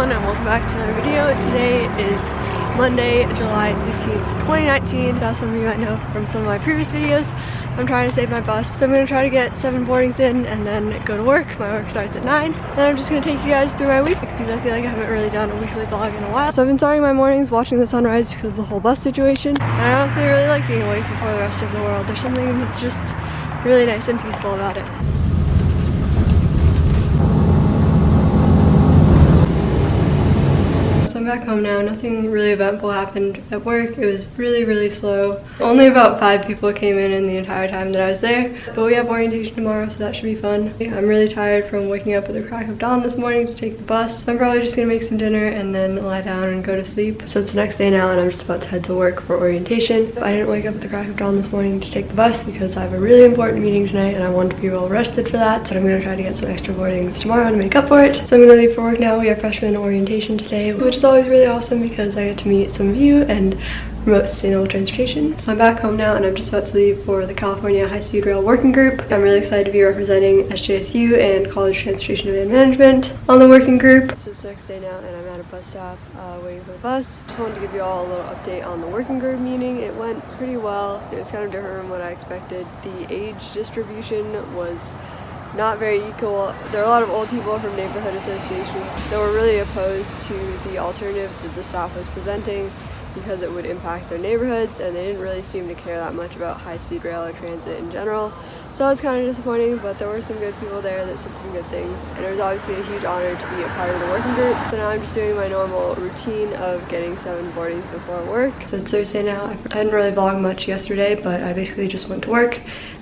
everyone and welcome back to another video. Today is Monday, July 15th, 2019. As some of you might know from some of my previous videos, I'm trying to save my bus. So I'm going to try to get seven boardings in and then go to work. My work starts at 9. Then I'm just going to take you guys through my week because I feel like I haven't really done a weekly vlog in a while. So I've been starting my mornings watching the sunrise because of the whole bus situation. And I honestly really like being awake before the rest of the world. There's something that's just really nice and peaceful about it. I'm back home now. Nothing really eventful happened at work. It was really, really slow. Only about five people came in in the entire time that I was there. But we have orientation tomorrow, so that should be fun. I'm really tired from waking up with the crack of dawn this morning to take the bus. I'm probably just gonna make some dinner and then lie down and go to sleep. So it's the next day now and I'm just about to head to work for orientation. I didn't wake up with the crack of dawn this morning to take the bus because I have a really important meeting tonight and I want to be well rested for that. But I'm gonna try to get some extra boardings tomorrow to make up for it. So I'm gonna leave for work now. We have freshman orientation today, which is always really awesome because I get to meet some of you and promote sustainable transportation. So I'm back home now and I'm just about to leave for the California High Speed Rail Working Group. I'm really excited to be representing SJSU and College Transportation and Management on the working group. It's the next day now and I'm at a bus stop uh, waiting for the bus. Just wanted to give you all a little update on the working group meeting. It went pretty well. It was kind of different from what I expected. The age distribution was not very equal. There are a lot of old people from neighborhood associations that were really opposed to the alternative that the staff was presenting because it would impact their neighborhoods and they didn't really seem to care that much about high-speed rail or transit in general. So that was kind of disappointing, but there were some good people there that said some good things. And it was obviously a huge honor to be a part of the working group. So now I'm just doing my normal routine of getting seven boardings before work. So it's Thursday now. I didn't really vlog much yesterday, but I basically just went to work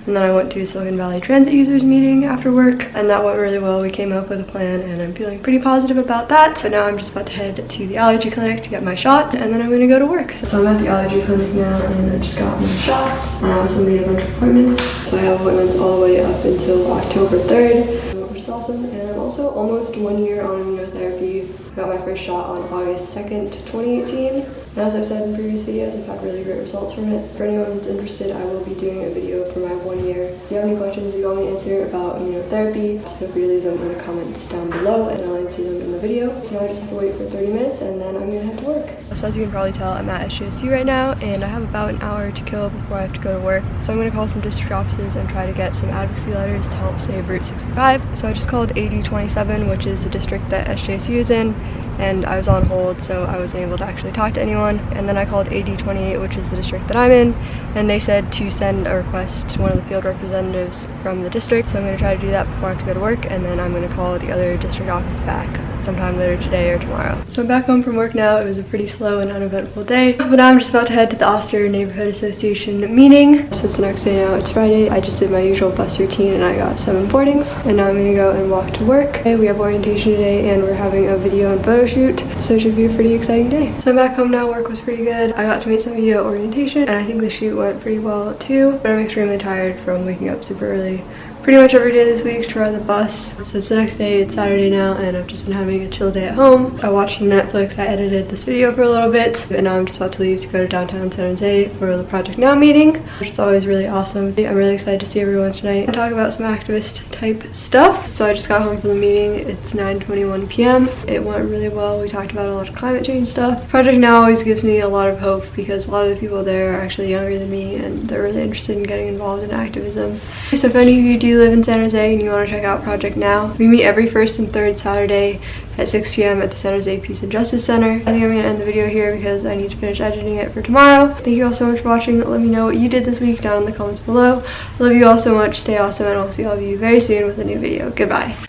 and then I went to Silicon Valley Transit users meeting after work and that went really well. We came up with a plan and I'm feeling pretty positive about that. But now I'm just about to head to the allergy clinic to get my shots and then I'm gonna go to work. So I'm at the allergy clinic now and I just got my shots and I also made a bunch of appointments. So I have appointments all the way up until October 3rd, which is awesome. And also almost one year on immunotherapy. I got my first shot on August 2nd, 2018. And as I've said in previous videos, I've had really great results from it. For anyone that's interested, I will be doing a video for my one year. If you have any questions you want me to answer about immunotherapy, feel free to leave them in the comments down below and I'll answer them in the video. So now I just have to wait for 30 minutes and then I'm gonna head to work. So as you can probably tell, I'm at SJSU right now and I have about an hour to kill before I have to go to work. So I'm gonna call some district offices and try to get some advocacy letters to help save Route 65. So I just called AD27, which is the district that SJSU is in and I was on hold so I wasn't able to actually talk to anyone. And then I called AD28 which is the district that I'm in and they said to send a request to one of the field representatives from the district. So I'm going to try to do that before I have to go to work and then I'm going to call the other district office back sometime later today or tomorrow. So I'm back home from work now. It was a pretty slow and uneventful day but now I'm just about to head to the Oster Neighborhood Association meeting. So it's the next day now. It's Friday. I just did my usual bus routine and I got seven boardings and now I'm to go and walk to work. We have orientation today and we're having a video and photo shoot so it should be a pretty exciting day. So I'm back home now. Work was pretty good. I got to meet some of you at orientation and I think the shoot went pretty well too but I'm extremely tired from waking up super early pretty much every day this week to ride the bus. So it's the next day, it's Saturday now, and I've just been having a chill day at home. I watched Netflix, I edited this video for a little bit, and now I'm just about to leave to go to downtown San Jose for the Project Now meeting, which is always really awesome. I'm really excited to see everyone tonight and talk about some activist type stuff. So I just got home from the meeting, it's 9.21 p.m. It went really well, we talked about a lot of climate change stuff. Project Now always gives me a lot of hope because a lot of the people there are actually younger than me and they're really interested in getting involved in activism. So if any of you do live in San Jose and you want to check out Project Now, we meet every first and third Saturday at 6 p.m. at the San Jose Peace and Justice Center. I think I'm going to end the video here because I need to finish editing it for tomorrow. Thank you all so much for watching. Let me know what you did this week down in the comments below. I love you all so much. Stay awesome and I'll see all of you very soon with a new video. Goodbye.